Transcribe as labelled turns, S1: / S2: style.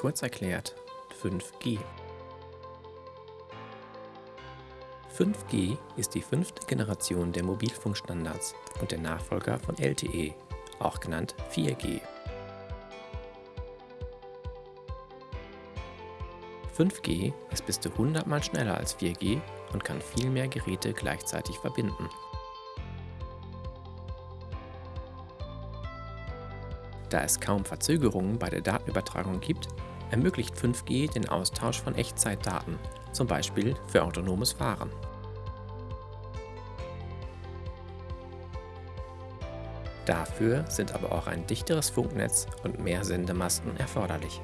S1: Kurz erklärt 5G. 5G ist die fünfte Generation der Mobilfunkstandards und der Nachfolger von LTE, auch genannt 4G. 5G ist bis zu 100 mal schneller als 4G und kann viel mehr Geräte gleichzeitig verbinden. Da es kaum Verzögerungen bei der Datenübertragung gibt, ermöglicht 5G den Austausch von Echtzeitdaten, zum Beispiel für autonomes Fahren. Dafür sind aber auch ein dichteres Funknetz und mehr Sendemasten erforderlich.